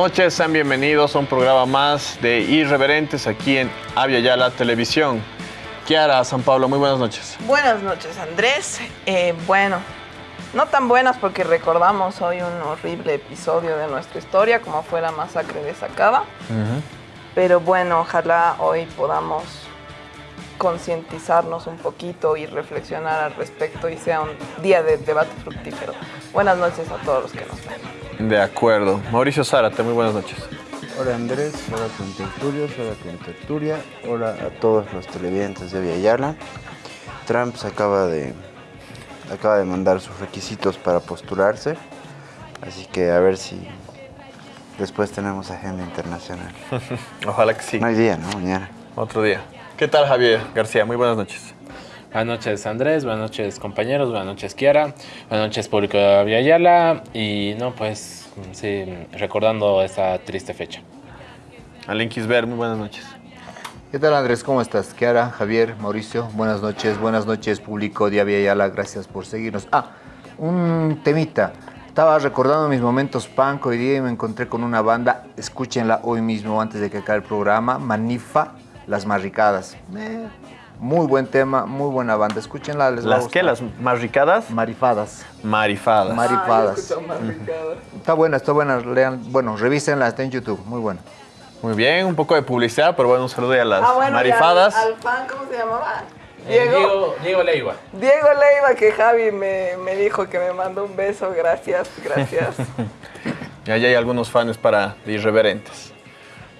Noches, sean bienvenidos a un programa más de Irreverentes aquí en Avia Yala Televisión. Kiara, San Pablo, muy buenas noches. Buenas noches, Andrés. Eh, bueno, no tan buenas porque recordamos hoy un horrible episodio de nuestra historia, como fue la masacre de Sacaba. Pero bueno, ojalá hoy podamos concientizarnos un poquito y reflexionar al respecto y sea un día de debate fructífero. Buenas noches a todos los que nos ven. De acuerdo. Mauricio Zárate, muy buenas noches. Hola Andrés, hola con tertulios, hola con tertulia, hola a todos los televidentes de Villayala. Trump se acaba de, acaba de mandar sus requisitos para postularse, así que a ver si después tenemos agenda internacional. Ojalá que sí. No hay día, ¿no? Mañana. Otro día. ¿Qué tal, Javier García? Muy buenas noches. Buenas noches, Andrés. Buenas noches, compañeros. Buenas noches, Kiara. Buenas noches, público de Villayala. Y no, pues, sí, recordando esta triste fecha. Alain Kisber, muy buenas noches. ¿Qué tal Andrés? ¿Cómo estás? Kiara, Javier, Mauricio, buenas noches, buenas noches público de Aviala, gracias por seguirnos. Ah, un temita. Estaba recordando mis momentos punk hoy día y me encontré con una banda, escúchenla hoy mismo antes de que acabe el programa, Manifa, Las Marricadas. Eh, muy buen tema, muy buena banda, escúchenla. Les va a ¿Las qué? ¿Las marricadas? Marifadas. Marifadas. Marifadas. Ah, Marricadas. Está buena, está buena, lean, bueno, revísenla, está en YouTube, muy buena. Muy bien, un poco de publicidad, pero bueno, un saludo a las Ah, bueno, marifadas. Al, al fan, ¿cómo se llamaba? Diego. Diego, Diego Leiva. Diego Leiva, que Javi me, me dijo que me mandó un beso. Gracias, gracias. Y allá hay algunos fans para irreverentes.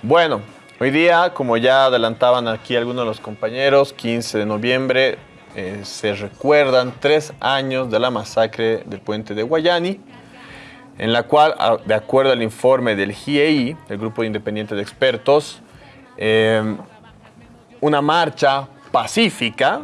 Bueno, hoy día, como ya adelantaban aquí algunos de los compañeros, 15 de noviembre eh, se recuerdan tres años de la masacre del puente de Guayani, en la cual, de acuerdo al informe del GIEI, el Grupo Independiente de Expertos, eh, una marcha pacífica,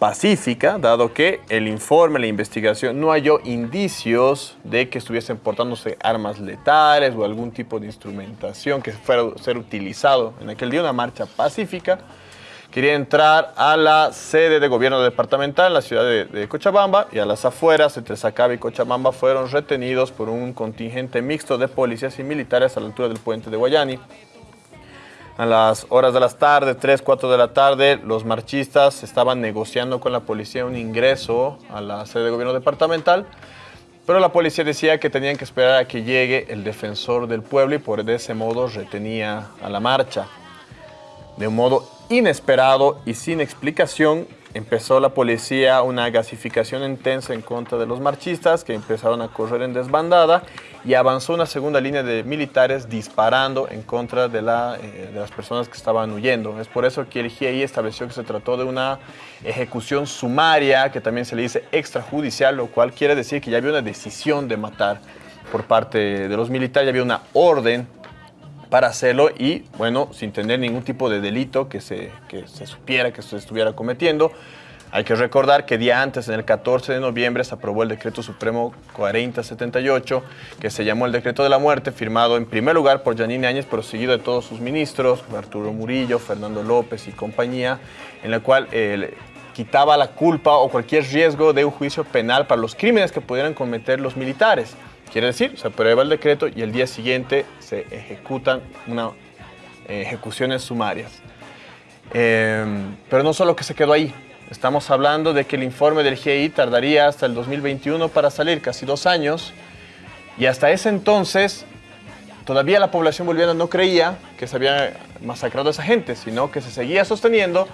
pacífica, dado que el informe, la investigación, no halló indicios de que estuviesen portándose armas letales o algún tipo de instrumentación que fuera a ser utilizado en aquel día, una marcha pacífica. Quería entrar a la sede de gobierno departamental en la ciudad de, de Cochabamba y a las afueras, entre Sacaba y Cochabamba, fueron retenidos por un contingente mixto de policías y militares a la altura del puente de Guayani. A las horas de las tarde, 3, 4 de la tarde, los marchistas estaban negociando con la policía un ingreso a la sede de gobierno departamental, pero la policía decía que tenían que esperar a que llegue el defensor del pueblo y por ese modo retenía a la marcha. De un modo inesperado y sin explicación, empezó la policía una gasificación intensa en contra de los marchistas que empezaron a correr en desbandada y avanzó una segunda línea de militares disparando en contra de, la, eh, de las personas que estaban huyendo. Es por eso que el GIEI estableció que se trató de una ejecución sumaria, que también se le dice extrajudicial, lo cual quiere decir que ya había una decisión de matar por parte de los militares, ya había una orden para hacerlo y, bueno, sin tener ningún tipo de delito que se, que se supiera que se estuviera cometiendo. Hay que recordar que día antes, en el 14 de noviembre, se aprobó el Decreto Supremo 4078, que se llamó el Decreto de la Muerte, firmado en primer lugar por Janine Áñez, pero seguido de todos sus ministros, Arturo Murillo, Fernando López y compañía, en la cual eh, quitaba la culpa o cualquier riesgo de un juicio penal para los crímenes que pudieran cometer los militares. Quiere decir, se aprueba el decreto y el día siguiente se ejecutan una, eh, ejecuciones sumarias. Eh, pero no solo que se quedó ahí. Estamos hablando de que el informe del GIEI tardaría hasta el 2021 para salir, casi dos años. Y hasta ese entonces, todavía la población boliviana no creía que se había masacrado a esa gente, sino que se seguía sosteniendo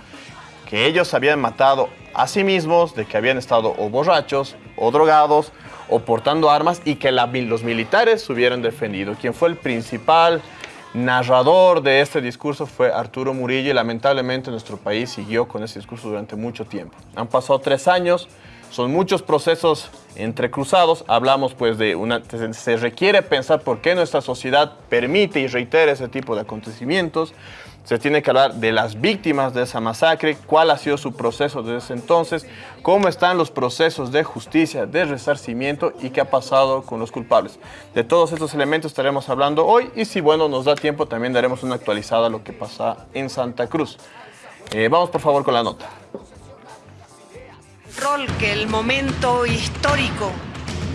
que ellos habían matado a sí mismos, de que habían estado o borrachos, o drogados, o portando armas, y que la- los militares se hubieran defendido. Quien fue el principal narrador de este discurso fue Arturo Murillo, y lamentablemente nuestro país siguió con ese discurso durante mucho tiempo. Han pasado tres años, son muchos procesos entrecruzados. Hablamos pues de una... Se requiere pensar por qué nuestra sociedad permite y reitera ese tipo de acontecimientos. Se tiene que hablar de las víctimas de esa masacre, cuál ha sido su proceso desde ese entonces, cómo están los procesos de justicia, de resarcimiento y qué ha pasado con los culpables. De todos estos elementos estaremos hablando hoy y si bueno nos da tiempo también daremos una actualizada a lo que pasa en Santa Cruz. Eh, vamos por favor con la nota. rol que el momento histórico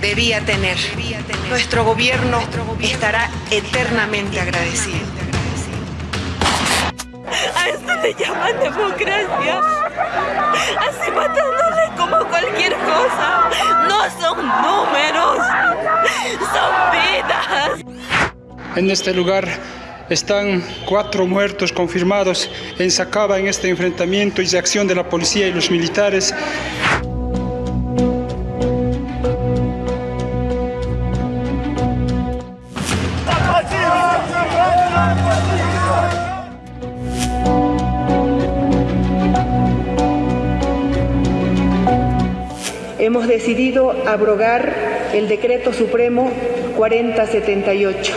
debía tener. Nuestro gobierno estará eternamente agradecido. A esto le llaman democracia. Así matándole como cualquier cosa. No son números, son vidas. En este lugar están cuatro muertos confirmados en Sacaba en este enfrentamiento y de acción de la policía y los militares. Hemos decidido abrogar el Decreto Supremo 4078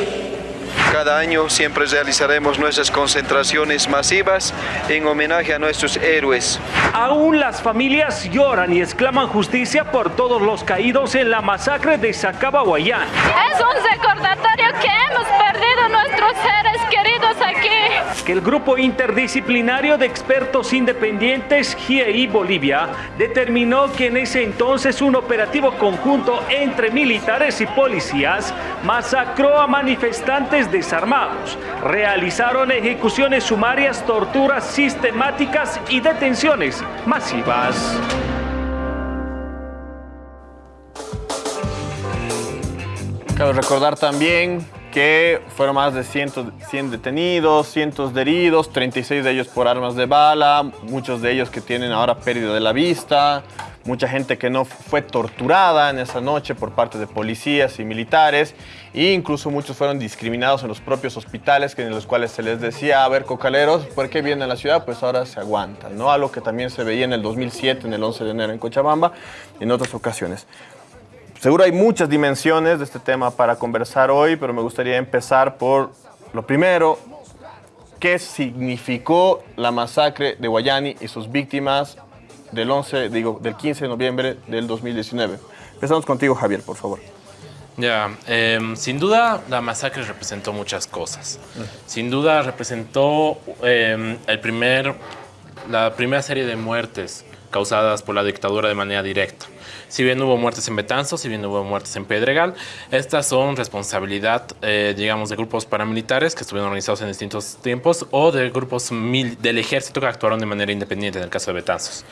cada año siempre realizaremos nuestras concentraciones masivas en homenaje a nuestros héroes. Aún las familias lloran y exclaman justicia por todos los caídos en la masacre de Sacaba Guayán. Es un recordatorio que hemos perdido nuestros aquí. Que el grupo interdisciplinario de expertos independientes GIEI Bolivia determinó que en ese entonces un operativo conjunto entre militares y policías masacró a manifestantes de armados realizaron ejecuciones sumarias, torturas sistemáticas y detenciones masivas. Cabe recordar también que fueron más de 100, 100 detenidos, cientos de heridos, 36 de ellos por armas de bala, muchos de ellos que tienen ahora pérdida de la vista, mucha gente que no fue torturada en esa noche por parte de policías y militares e incluso muchos fueron discriminados en los propios hospitales en los cuales se les decía, a ver, cocaleros, ¿por qué vienen a la ciudad? Pues ahora se aguantan, ¿no? Algo que también se veía en el 2007, en el 11 de enero en Cochabamba en otras ocasiones. Seguro hay muchas dimensiones de este tema para conversar hoy, pero me gustaría empezar por lo primero, ¿qué significó la masacre de Guayani y sus víctimas del 11, digo, del 15 de noviembre del 2019. Empezamos contigo, Javier, por favor. Ya, em, sin duda la masacre representó muchas cosas. Sin duda representó em, el primer, la primera serie de muertes causadas por la dictadura de manera directa. Si bien hubo muertes en Betanzos, si bien hubo muertes en Pedregal, estas son responsabilidad, eh, digamos, de grupos paramilitares que estuvieron organizados en distintos tiempos o de grupos del ejército que actuaron de manera independiente en el caso de Betanzos.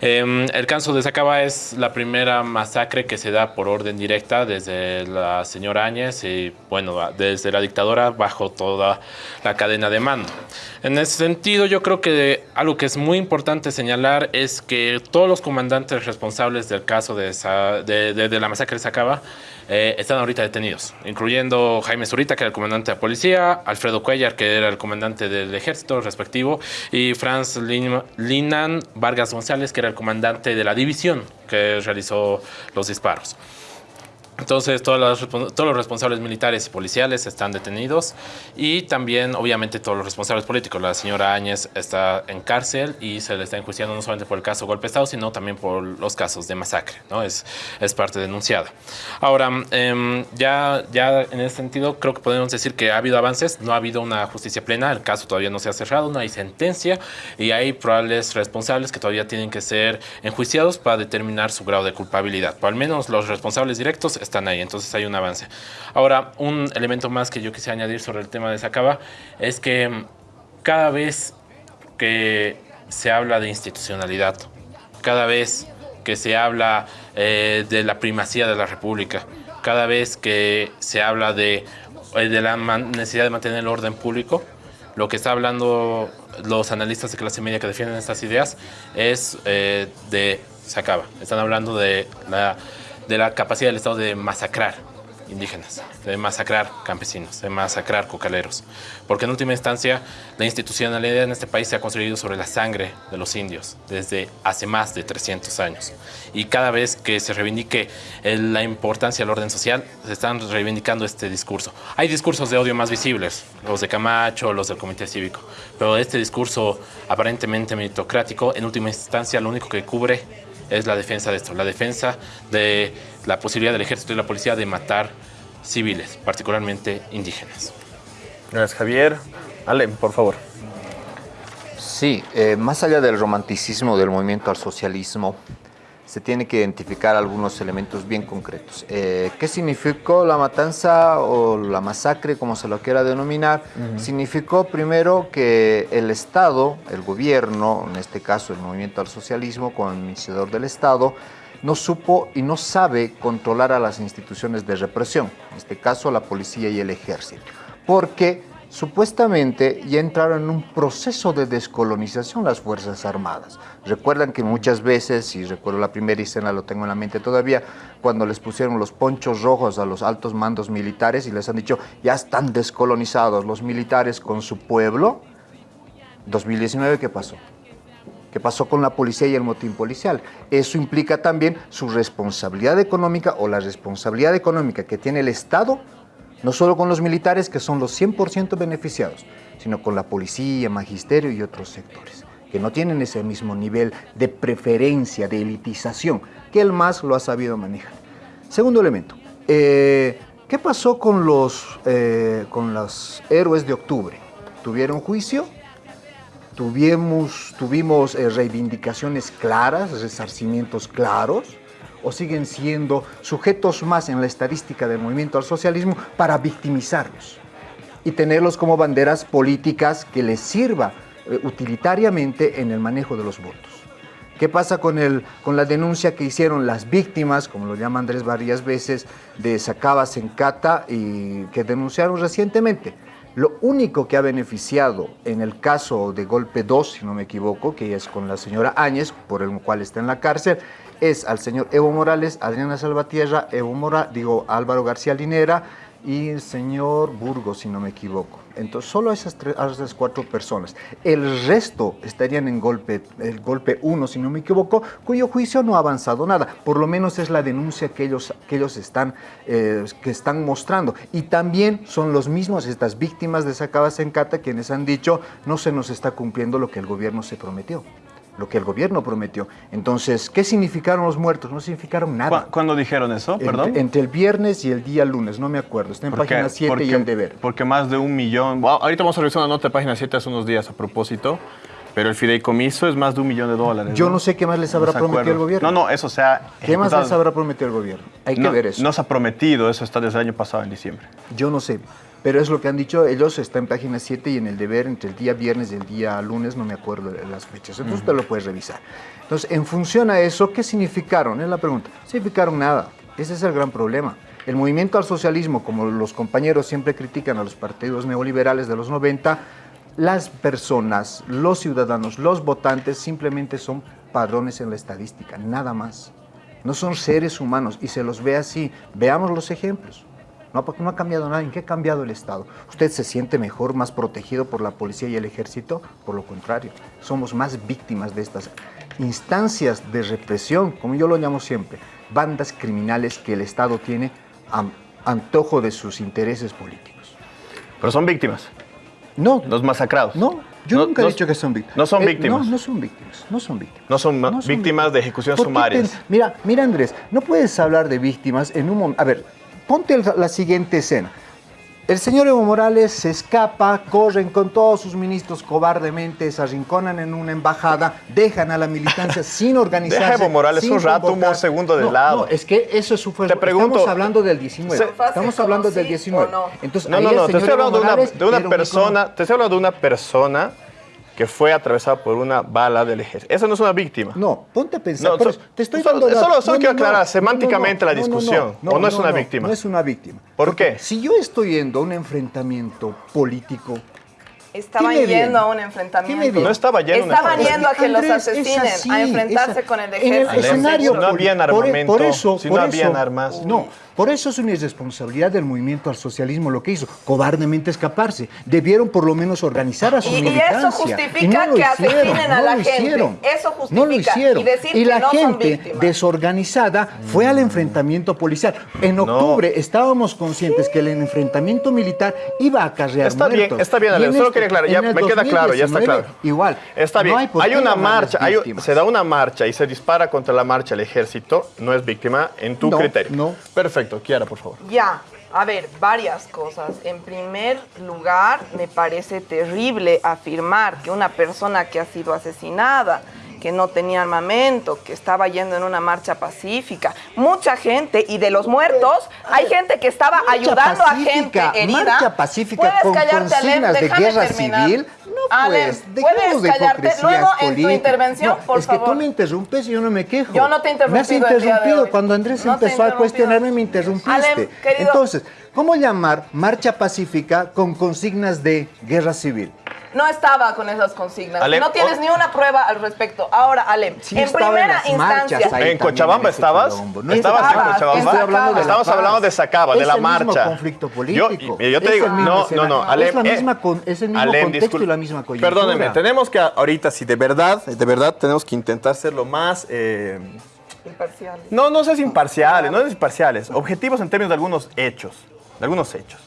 Em, el caso de Sacaba es la primera masacre que se da por orden directa desde la señora Áñez y, bueno, desde la dictadura bajo toda la cadena de mando. En ese sentido, yo creo que algo que es muy importante señalar es que todos los comandantes responsables del caso de, de, la masacre de Sacaba eh, están ahorita detenidos, incluyendo Jaime Zurita, que era el comandante de la policía, Alfredo Cuellar, que era el comandante del ejército respectivo, y Franz Linan Vargas González, que era el comandante de la división que realizó los disparos. Entonces, todos los, responsables militares y policiales están detenidos y también, obviamente, todos los responsables políticos. La señora Áñez está en cárcel y se le está enjuiciando no solamente por el caso golpe Estado, sino también por los casos de masacre. ¿no? Es, es parte denunciada. Ahora, em, ya, ya en ese sentido, creo que podemos decir que ha habido avances. No ha habido una justicia plena. El caso todavía no se ha cerrado, no hay sentencia y hay probables responsables que todavía tienen que ser enjuiciados para determinar su grado de culpabilidad. Al menos los responsables directos están ahí, entonces hay un avance. Ahora, un elemento más que yo quisiera añadir sobre el tema de Sacaba es que mm, cada vez que se habla de institucionalidad, cada vez que se habla eh, de la primacía de la República, cada vez que se habla de, eh, de la necesidad de mantener el orden público, lo que está hablando los analistas de clase media que defienden estas ideas es eh, de se acaba. Están hablando de la de la capacidad del Estado de masacrar indígenas, de masacrar campesinos, de masacrar cocaleros. Porque en última instancia, la institucionalidad en este país se ha construido sobre la sangre de los indios desde hace más de 300 años. Y cada vez que se reivindique la importancia del orden social, se están reivindicando este discurso. Hay discursos de odio más visibles, los de Camacho, los del Comité Cívico, pero este discurso aparentemente meritocrático, en última instancia, lo único que cubre es la defensa de esto, la defensa de la posibilidad del ejército y la policía de matar civiles, particularmente indígenas. Gracias, Javier. Ale, por favor. Sí, eh, más allá del romanticismo del movimiento al socialismo, se tiene que identificar algunos elementos bien concretos. Eh, ¿Qué significó la matanza o la masacre, como se lo quiera denominar? Significó primero que el Estado, el gobierno, en este caso el movimiento al socialismo, como administrador del Estado, no supo y no sabe controlar a las instituciones de represión, en este caso la policía y el ejército, porque supuestamente ya entraron en un proceso de descolonización las Fuerzas Armadas. Recuerdan que muchas veces, y recuerdo la primera escena, lo tengo en la mente todavía, cuando les pusieron los ponchos rojos a los altos mandos militares y les han dicho, ya están descolonizados los militares con su pueblo, 2019, ¿qué pasó? ¿Qué pasó con la policía y el motín policial? Eso implica también su responsabilidad económica o la responsabilidad económica que tiene el Estado no solo con los militares, que son los 100% beneficiados, sino con la policía, magisterio y otros sectores, que no tienen ese mismo nivel de preferencia, de elitización, que el MAS lo ha sabido manejar. Segundo elemento, eh, ¿qué pasó con los, eh, con los héroes de octubre? ¿Tuvieron juicio? ¿Tuvimos, tuvimos eh, reivindicaciones claras, resarcimientos claros? O siguen siendo sujetos más en la estadística del movimiento al socialismo para victimizarlos y tenerlos como banderas políticas que les sirva eh, utilitariamente en el manejo de los votos. ¿Qué pasa con, el, con la denuncia que hicieron las víctimas, como lo llama Andrés varias veces, de Sacabas en Cata y que denunciaron recientemente? Lo único que ha beneficiado en el caso de Golpe 2, si no me equivoco, que es con la señora Áñez, por el cual está en la cárcel, es al señor Evo Morales, Adriana Salvatierra, Evo Mora, digo Álvaro García Linera y el señor Burgos, si no me equivoco. Entonces, solo esas, tres, esas cuatro personas. El resto estarían en golpe, el golpe 1, si no me equivoco, cuyo juicio no ha avanzado nada. Por lo menos es la denuncia que ellos, que ellos están, eh, que están mostrando. Y también son los mismos, estas víctimas de Sacabas en Cata, quienes han dicho no se nos está cumpliendo lo que el gobierno se prometió lo que el gobierno prometió. Entonces, ¿qué significaron los muertos? No significaron nada. ¿Cuándo dijeron eso? Perdón. Entre, el viernes y el día lunes, no me acuerdo. Está en página 7 y el deber. Porque más de un millón. ahorita vamos a revisar una nota de página 7 hace unos días a propósito. Pero el fideicomiso es más de un millón de dólares. Yo no, sé qué más les habrá prometido el gobierno. No, no, eso sea. ¿Qué más les habrá prometido el gobierno? Hay que ver eso. No se ha prometido, eso está desde el año pasado, en diciembre. Yo no sé. Pero es lo que han dicho ellos, está en página 7 y en el deber entre el día viernes y el día lunes, no me acuerdo las fechas. Entonces usted lo puede revisar. Entonces, en función a eso, ¿qué significaron? Es la pregunta. Significaron nada. Ese es el gran problema. El movimiento al socialismo, como los compañeros siempre critican a los partidos neoliberales de los 90, las personas, los ciudadanos, los votantes simplemente son padrones en la estadística, nada más. No son seres humanos y se los ve así. Veamos los ejemplos. No, porque no ha cambiado nada. ¿En qué ha cambiado el Estado? ¿Usted se siente mejor, más protegido por la policía y el ejército? Por lo contrario, somos más víctimas de estas instancias de represión, como yo lo llamo siempre, bandas criminales que el Estado tiene a antojo de sus intereses políticos. Pero son víctimas. No. Los masacrados. No, yo nunca he dicho que son víctimas. No son eh, víctimas. no, no son víctimas. No son víctimas. No son, víctimas de ejecuciones sumarias. Mira, mira Andrés, no puedes hablar de víctimas en un momento. A ver, ponte la siguiente escena. El señor Evo Morales se escapa, corren con todos sus ministros cobardemente, se arrinconan en una embajada, dejan a la militancia sin organizarse. Deja Evo Morales un rato, un segundo de lado. No, es que eso es su Te pregunto, Estamos hablando del 19. Estamos hablando del 19. Entonces, no, no, no, te estoy hablando de una, de una persona, te estoy hablando de una persona que fue atravesado por una bala del ejército. Esa no es una víctima. No, ponte a pensar. te estoy solo, dando solo, quiero aclarar semánticamente la discusión. ¿O no, es una víctima? No es una víctima. ¿Por qué? Si yo estoy yendo a un enfrentamiento político Estaban yendo a un enfrentamiento. No estaba yendo Estaban yendo a que los asesinen, a enfrentarse con el ejército. En el escenario, no habían armamento, por, eso, si no habían armas. No, por eso es una irresponsabilidad del movimiento al socialismo lo que hizo, cobardemente escaparse. Debieron por lo menos organizar a su y, militancia. Y eso justifica que asesinen a la gente. Eso justifica. No lo hicieron. Y, la gente desorganizada fue al enfrentamiento policial. En octubre estábamos conscientes que el enfrentamiento militar iba a acarrear Está bien, está bien, Alex. Solo quería aclarar, ya me queda claro, ya está claro. Igual. Está bien. hay, una marcha, se da una marcha y se dispara contra la marcha el ejército, no es víctima en tu criterio. No. Perfecto. Kiara, por favor. Ya, a ver, varias cosas. En primer lugar, me parece terrible afirmar que una persona que ha sido asesinada, que no tenía armamento, que estaba yendo en una marcha pacífica. Mucha gente, y de los muertos, hay gente que estaba Marcha ayudando pacífica, a gente herida. Marcha pacífica ¿Puedes con consignas de Déjame guerra terminar. civil. No, Alem, pues, dejemos ¿puedes de hipocresías Luego, en tu intervención, No, por es que tú favor. me interrumpes y yo no me quejo. Yo no te he Me has interrumpido cuando Andrés No empezó a cuestionarme me interrumpiste. Alem. Entonces, ¿cómo llamar marcha pacífica con consignas de guerra civil? No estaba con esas consignas. Alem, no tienes oh. ni una prueba al respecto. Ahora, Alem, Sí, en primera instancia. ahí ¿En Cochabamba estabas? No ¿Estabas en Cochabamba? estoy hablando de Estamos hablando de Sacaba, de Es la el mismo marcha. conflicto Yo, político. yo te Es digo, mismo no, no, no, Alem, Es la eh, misma con- es el mismo Alem, contexto y la misma coyuntura. Perdóneme, tenemos que ahorita, si de verdad, de verdad, tenemos que intentar ser lo más... eh, Imparcial. no, no sé si imparciales, no es imparciales, objetivos en términos de algunos hechos, de algunos hechos.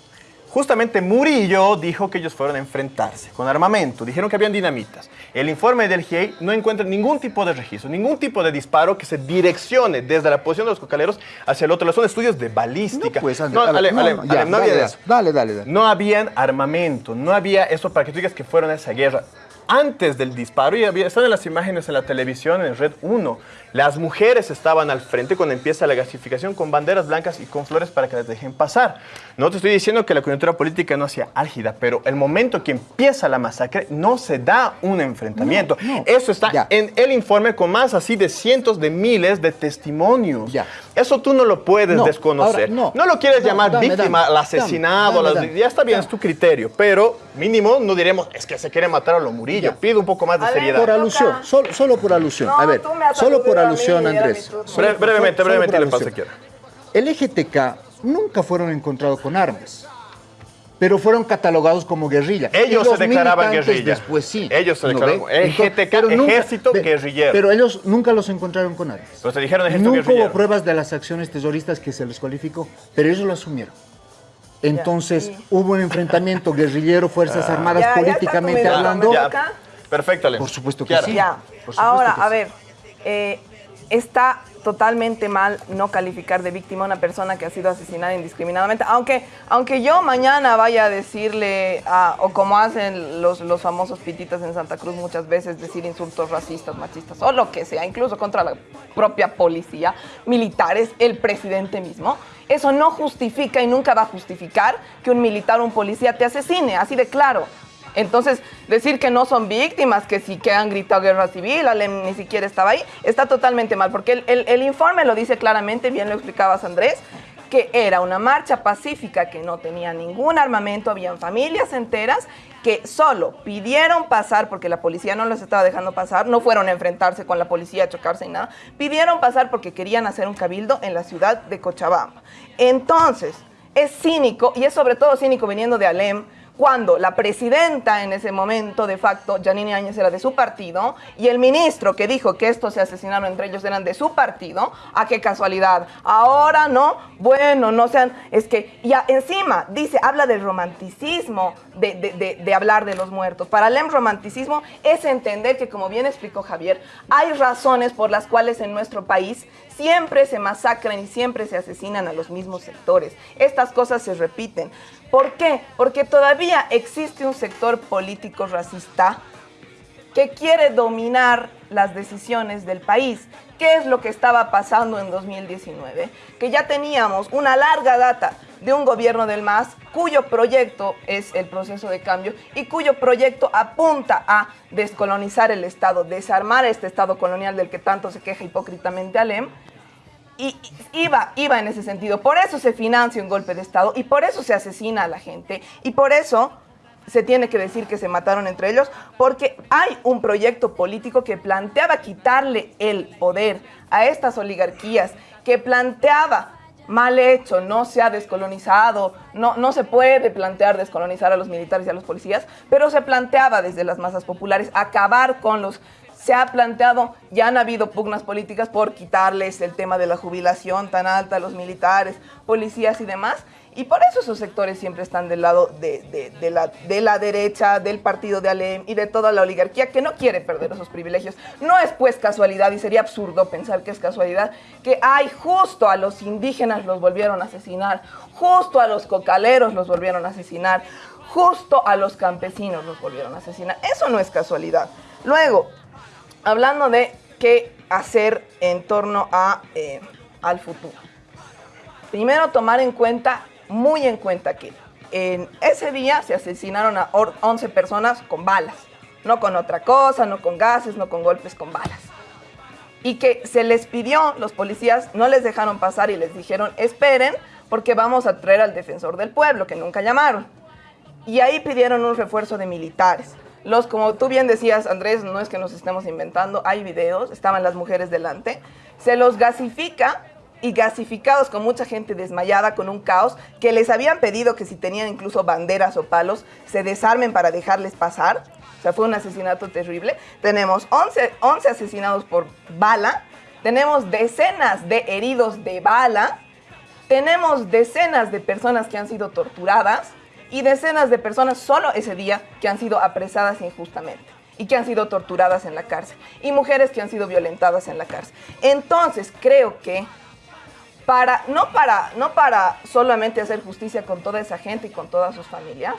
Justamente Murillo dijo que ellos fueron a enfrentarse con armamento, dijeron que habían dinamitas. El informe del GIEI no encuentra ningún tipo de registro, ningún tipo de disparo que se direccione desde la posición de los cocaleros hacia el otro. Son estudios de balística. No, pues, ya, había dale, eso. Dale, dale, dale. No habían armamento, no había eso para que tú digas que fueron a esa guerra. Antes del disparo, y había, están en las imágenes en la televisión, en Red 1, las mujeres estaban al frente cuando empieza la gasificación con banderas blancas y con flores para que las dejen pasar. No te estoy diciendo que la coyuntura política no sea álgida, pero el momento que empieza la masacre no se da un enfrentamiento. No, no. Eso está Ya. en el informe con más así de cientos de miles de testimonios. Ya. Eso tú no lo puedes No, desconocer. ahora, no. lo quieres No, llamar dame, víctima, dame, al asesinado, dame, las- dame, ya está bien, dame. es tu criterio, pero mínimo no diremos, es que se quiere matar a lo Murillo. Ya. Pido un poco más de seriedad. Por alusión, solo, solo por alusión. No, a ver, solo por alusión, Andrés. Bre- brevemente, brevemente le paso alusión. aquí. El EGTK nunca fueron encontrados con armas, pero fueron catalogados como guerrilla. Ellos se declaraban guerrilla. Después sí. Ellos se ¿no declaraban? EGTK, pero nunca- ejército ve, guerrillero. Pero ellos nunca los encontraron con armas. Pero te dijeron ejército Nunca guerrillero. hubo pruebas de las acciones terroristas que se les cualificó, pero ellos lo asumieron. Entonces sí. hubo un enfrentamiento guerrillero, Fuerzas Armadas, Ya, políticamente hablando. ¿me Ya. toca? Perfecto, Ale. Por supuesto que Kiara. sí. Ya. Por supuesto Ahora, que a sí. ver, eh, está totalmente mal no calificar de víctima a una persona que ha sido asesinada indiscriminadamente, aunque, aunque yo mañana vaya a decirle, o como hacen los, los famosos pititas en Santa Cruz muchas veces, decir insultos racistas, machistas, o lo que sea, incluso contra la propia policía, militares, el presidente mismo, eso no justifica y nunca va a justificar que un militar o un policía te asesine, así de claro. Entonces, decir que no son víctimas, que sí que han gritado guerra civil, Alem ni siquiera estaba ahí, está totalmente mal, porque el, el- informe lo dice claramente, bien lo explicabas Andrés, que era una marcha pacífica que no tenía ningún armamento, habían familias enteras que solo pidieron pasar, porque la policía no los estaba dejando pasar, no fueron a enfrentarse con la policía, a chocarse ni nada, pidieron pasar porque querían hacer un cabildo en la ciudad de Cochabamba. Entonces, es cínico, y es sobre todo cínico viniendo de Alem, cuando la presidenta en ese momento, de facto, Janine Áñez era de su partido, y el ministro que dijo que estos se asesinaron entre ellos eran de su partido, a qué casualidad. Ahora no, bueno, no sean, es que ya encima dice, habla del romanticismo de, de- hablar de los muertos. Para Alem, romanticismo es entender que, como bien explicó Javier, hay razones por las cuales en nuestro país siempre se masacran y siempre se asesinan a los mismos sectores. Estas cosas se repiten. ¿Por qué? Porque todavía existe un sector político racista que quiere dominar las decisiones del país. ¿Qué es lo que estaba pasando en 2019? Que ya teníamos una larga data de un gobierno del MAS cuyo proyecto es el proceso de cambio y cuyo proyecto apunta a descolonizar el Estado, desarmar este Estado colonial del que tanto se queja hipócritamente Alem. Y iba, iba en ese sentido. Por eso se financia un golpe de Estado y por eso se asesina a la gente y por eso se tiene que decir que se mataron entre ellos, porque hay un proyecto político que planteaba quitarle el poder a estas oligarquías, que planteaba mal hecho, no se ha descolonizado, no, no se puede plantear descolonizar a los militares y a los policías, pero se planteaba desde las masas populares acabar con los se ha planteado, ya han habido pugnas políticas por quitarles el tema de la jubilación tan alta a los militares, policías y demás. Y por eso esos sectores siempre están del lado de, de- la, de la derecha, del partido de Alem y de toda la oligarquía que no quiere perder esos privilegios. No es pues casualidad, y sería absurdo pensar que es casualidad, que hay justo a los indígenas los volvieron a asesinar, justo a los cocaleros los volvieron a asesinar, justo a los campesinos los volvieron a asesinar. Eso no es casualidad. Luego, hablando de qué hacer en torno a, eh, al futuro. Primero, tomar en cuenta, muy en cuenta que en ese día se asesinaron a or- 11 personas con balas. No con otra cosa, no con gases, no con golpes, con balas. Y que se les pidió, los policías no les dejaron pasar y les dijeron, esperen porque vamos a traer al defensor del pueblo, que nunca llamaron. Y ahí pidieron un refuerzo de militares. Los, como tú bien decías, Andrés, no es que nos estemos inventando, hay videos, estaban las mujeres delante, se los gasifica y gasificados con mucha gente desmayada, con un caos, que les habían pedido que si tenían incluso banderas o palos, se desarmen para dejarles pasar. O sea, fue un asesinato terrible. Tenemos 11, 11 asesinados por bala, tenemos decenas de heridos de bala, tenemos decenas de personas que han sido torturadas y decenas de personas solo ese día que han sido apresadas injustamente y que han sido torturadas en la cárcel y mujeres que han sido violentadas en la cárcel. Entonces, creo que para no para no para solamente hacer justicia con toda esa gente y con todas sus familias,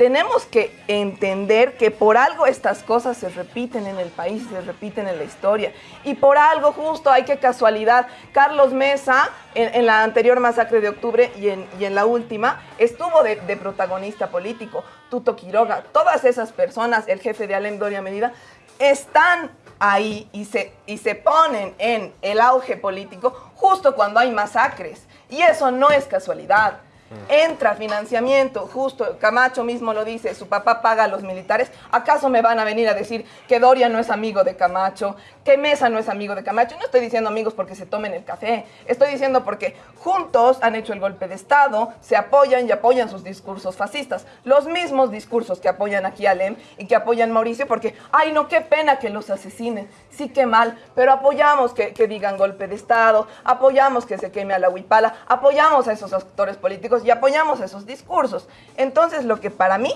tenemos que entender que por algo estas cosas se repiten en el país, se repiten en la historia. Y por algo justo, hay que casualidad, Carlos Mesa, en, la anterior masacre de octubre y en, la última, estuvo de, protagonista político. Tuto Quiroga, todas esas personas, el jefe de Alem Doria Medida, están ahí y se ponen en el auge político justo cuando hay masacres. Y eso no es casualidad. Entra financiamiento, justo Camacho mismo lo dice, su papá paga a los militares. ¿Acaso me van a venir a decir que Doria no es amigo de Camacho, que Mesa no es amigo de Camacho? No estoy diciendo amigos porque se tomen el café, estoy diciendo porque juntos han hecho el golpe de Estado, se apoyan y apoyan sus discursos fascistas. Los mismos discursos que apoyan aquí a Lem y que apoyan Mauricio porque, ay no, qué pena que los asesinen, sí que mal, pero apoyamos que, que digan golpe de Estado, apoyamos que se queme a la huipala, apoyamos a esos actores políticos y apoyamos esos discursos. Entonces, lo que para mí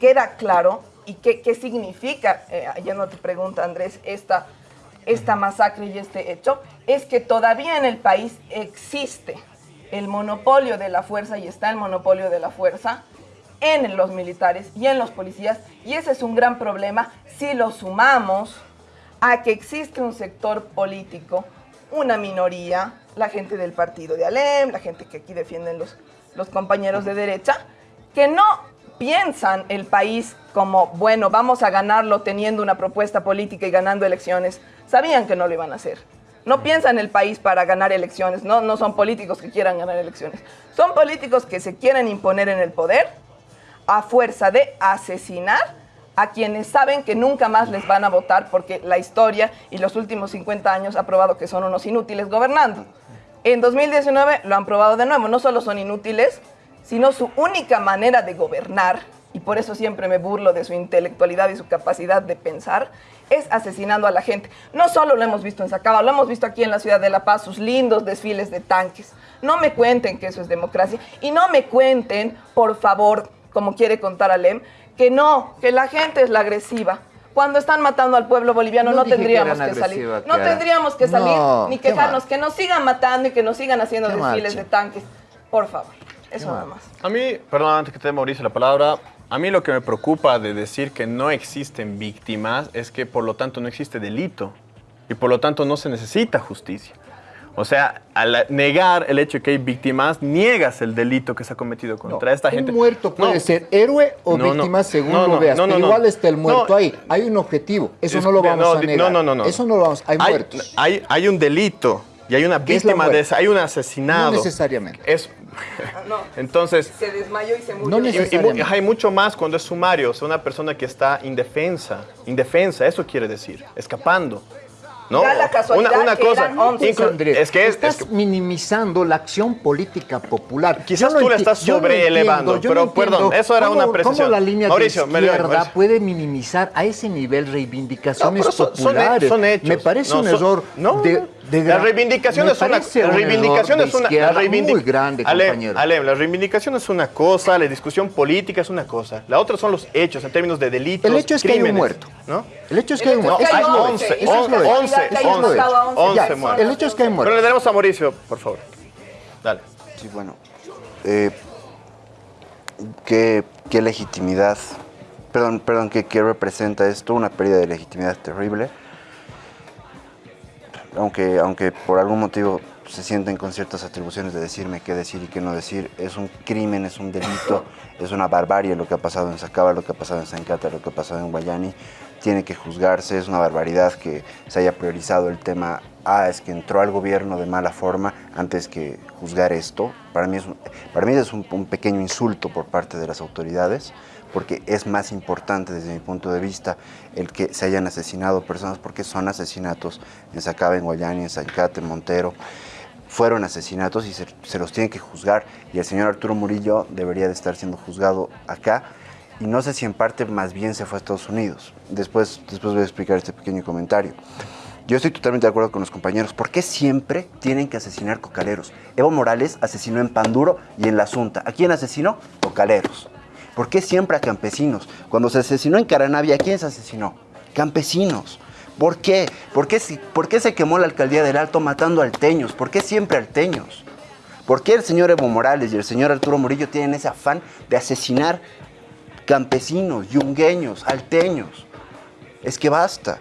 queda claro y qué, qué significa, eh, yendo a tu pregunta, Andrés, esta, esta masacre y este hecho, es que todavía en el país existe el monopolio de la fuerza y está el monopolio de la fuerza en los militares y en los policías, y ese es un gran problema si lo sumamos a que existe un sector político, una minoría, la gente del partido de Alem, la gente que aquí defienden los, los compañeros de derecha, que no piensan el país como, bueno, vamos a ganarlo teniendo una propuesta política y ganando elecciones. Sabían que no lo iban a hacer. No piensan el país para ganar elecciones, no, no son políticos que quieran ganar elecciones. Son políticos que se quieren imponer en el poder a fuerza de asesinar a quienes saben que nunca más les van a votar porque la historia y los últimos 50 años ha probado que son unos inútiles gobernando. En 2019 lo han probado de nuevo, no solo son inútiles, sino su única manera de gobernar, y por eso siempre me burlo de su intelectualidad y su capacidad de pensar, es asesinando a la gente. No solo lo hemos visto en Sacaba, lo hemos visto aquí en la ciudad de La Paz, sus lindos desfiles de tanques. No me cuenten que eso es democracia y no me cuenten, por favor, como quiere contar Alem, que no, que la gente es la agresiva. Cuando están matando al pueblo boliviano no, No dije que tendríamos que, salir. No tendríamos que salir No, ni quejarnos, que nos sigan matando y que nos sigan haciendo desfiles marcha. de tanques. Por favor, eso nada más. A mí, perdón, antes que te dé Mauricio la palabra, a mí lo que me preocupa de decir que no existen víctimas es que por lo tanto no existe delito y por lo tanto no se necesita justicia. O sea, al negar el hecho de que hay víctimas, niegas el delito que se ha cometido contra esta gente. Un muerto puede No. ser héroe o No, no. víctima según No, lo no, veas. no, no, pero no. igual está el muerto No. ahí. Hay un objetivo. Eso Es- no lo vamos no, a negar. No, no, no, no. Eso no lo vamos. Hay, muertos. Hay, hay un delito y hay una ¿Qué es la víctima de esa, hay un asesinado. No necesariamente. Es, entonces, Se desmayó y se murió. No y- y mu- necesariamente. hay mucho más cuando es sumario, o sea, una persona que está indefensa, indefensa, eso quiere decir, escapando. ¿no? Da la casualidad que eran 11. inclu- Andrés, es que es, estás es que- minimizando la acción política popular. Quizás no tú la estás no sobreelevando, pero, no entiendo perdón, eso era una apreciación. ¿Cómo la línea Mauricio, de izquierda Mauricio. puede minimizar a ese nivel reivindicaciones No, pero son- son he- populares? son hechos. Me parece No, un son- error no, de, no. De La reivindicación es una, la reivindicación es una la reivindic- muy grande, Alem, compañero. Alem, la reivindicación es una cosa, la discusión política es una cosa. La otra son los hechos en términos de delitos. El hecho es que hay un muerto. ¿no? El hecho es que El hay un muerto. hay Eso es lo once, hecho. esa Eso es es la lo hecho. realidad, que hayan Eso es lo matado a hecho. 11 Ya, personas. El hecho es que hay Pero muertos. le daremos a Mauricio, por favor. Dale. Sí, bueno. eh, ¿qué, qué legitimidad perdón, perdón, ¿qué, qué representa esto? Una pérdida de legitimidad terrible. Aunque, aunque por algún motivo se sienten con ciertas atribuciones de decirme qué decir y qué no decir, es un crimen, es un delito, es una barbarie lo que ha pasado en Sacaba, lo que ha pasado en Sancata, lo que ha pasado en Guayani. Tiene que juzgarse, es una barbaridad que se haya priorizado el tema ah, es que entró al gobierno de mala forma antes que juzgar esto. Para mí es, un, para mí es un, un, pequeño insulto por parte de las autoridades, porque es más importante desde mi punto de vista el que se hayan asesinado personas, porque son asesinatos en Sacaba, en Guayani, en Zancate, en Montero. Fueron asesinatos y se, se los tienen que juzgar. Y el señor Arturo Murillo debería de estar siendo juzgado acá y no sé si en parte más bien se fue a Estados Unidos. Después, después voy a explicar este pequeño comentario. Yo estoy totalmente de acuerdo con los compañeros. ¿Por qué siempre tienen que asesinar cocaleros? Evo Morales asesinó en Panduro y en La Asunta. ¿A quién asesinó? Cocaleros. ¿Por qué siempre a campesinos? Cuando se asesinó en Caranavia, ¿a quién se asesinó? Campesinos. ¿Por qué? ¿Por qué, ¿Por qué se quemó la alcaldía del Alto matando alteños? ¿Por qué siempre alteños? ¿Por qué el señor Evo Morales y el señor Arturo Murillo tienen ese afán de asesinar campesinos, yungueños, alteños? Es que basta.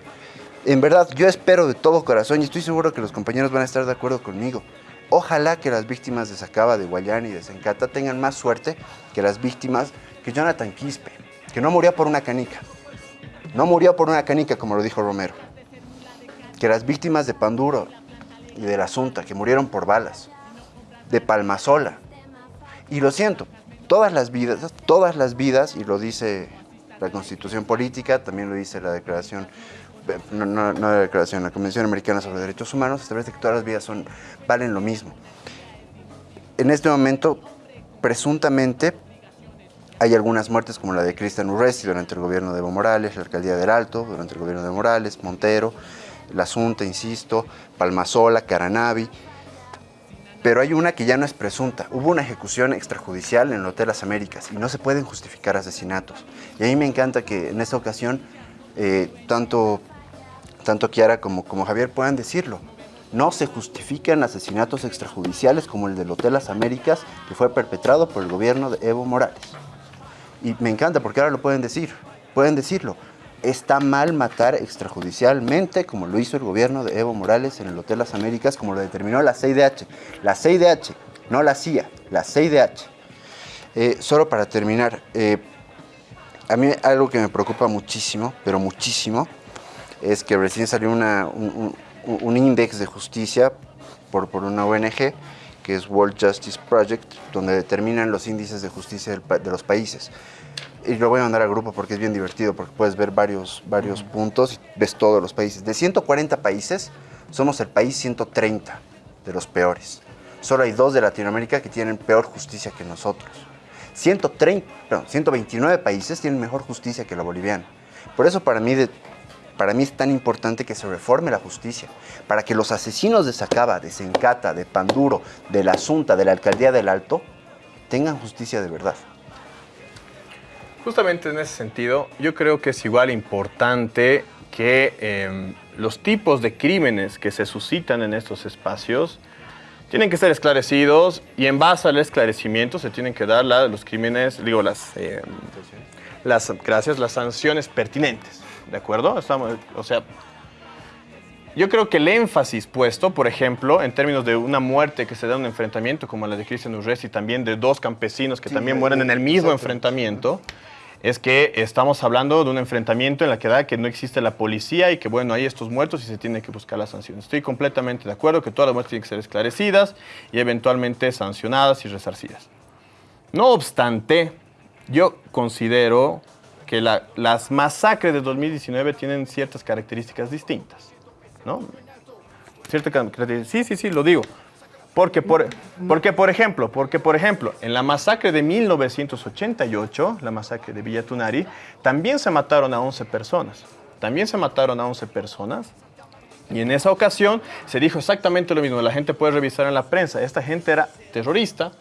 En verdad, yo espero de todo corazón y estoy seguro que los compañeros van a estar de acuerdo conmigo. Ojalá que las víctimas de Sacaba, de Guayani y de Sencata tengan más suerte que las víctimas que Jonathan Quispe, que no murió por una canica. No murió por una canica, como lo dijo Romero. Que las víctimas de Panduro y de la Asunta, que murieron por balas. De Palmasola. Y lo siento, todas las vidas, todas las vidas, y lo dice la Constitución Política, también lo dice la Declaración no, no, la declaración, la Convención Americana sobre Derechos Humanos establece que todas las vidas son, valen lo mismo. En este momento, presuntamente, hay algunas muertes como la de Cristian Urresti durante el gobierno de Evo Morales, la alcaldía del Alto durante el gobierno de Morales, Montero, la Asunta, insisto, Palmasola, Caranavi, pero hay una que ya no es presunta. Hubo una ejecución extrajudicial en el Hotel Las Américas y no se pueden justificar asesinatos. Y a mí me encanta que en esta ocasión eh, tanto tanto Kiara como, como Javier puedan decirlo. No se justifican asesinatos extrajudiciales como el del Hotel Las Américas que fue perpetrado por el gobierno de Evo Morales. Y me encanta porque ahora lo pueden decir, pueden decirlo. Está mal matar extrajudicialmente como lo hizo el gobierno de Evo Morales en el Hotel Las Américas, como lo determinó la CIDH. La CIDH, no la CIA, la CIDH. Eh, solo para terminar, eh, a mí algo que me preocupa muchísimo, pero muchísimo, es que recién salió una, un, un, un, índice de justicia por, por, una ONG que es World Justice Project, donde determinan los índices de justicia de los países. Y lo voy a mandar al grupo porque es bien divertido, porque puedes ver varios, varios puntos y ves todos los países. De 140 países, somos el país 130 de los peores. Solo hay dos de Latinoamérica que tienen peor justicia que nosotros. 130, perdón, 129 países tienen mejor justicia que la boliviana. Por eso para mí de, para mí es tan importante que se reforme la justicia, para que los asesinos de Sacaba, de Sencata, de Panduro, de la Asunta, de la Alcaldía del Alto, tengan justicia de verdad. Justamente en ese sentido, yo creo que es igual importante que eh, los tipos de crímenes que se suscitan en estos espacios tienen que ser esclarecidos y en base al esclarecimiento se tienen que dar la, los crímenes, digo, las, eh, las, gracias, las sanciones pertinentes. ¿de acuerdo? Estamos, o sea, yo creo que el énfasis puesto, por ejemplo, en términos de una muerte que se da en un enfrentamiento como la de Cristian Urresti, y también de dos campesinos que sí, también mueren en el mismo enfrentamiento, es que estamos hablando de un enfrentamiento en la que da que no existe la policía y que, bueno, hay estos muertos y se tiene que buscar la sanción. Estoy completamente de acuerdo que todas las muertes tienen que ser esclarecidas y eventualmente sancionadas y resarcidas. No obstante, yo considero que la, las masacres de 2019 tienen ciertas características distintas, ¿no? Cierta sí, sí, sí, lo digo. Porque por, porque, por ejemplo, porque, por ejemplo, en la masacre de 1988, la masacre de Villa Tunari, también se mataron a 11 personas. También se mataron a 11 personas. Y en esa ocasión se dijo exactamente lo mismo. La gente puede revisar en la prensa. Esta gente era terrorista,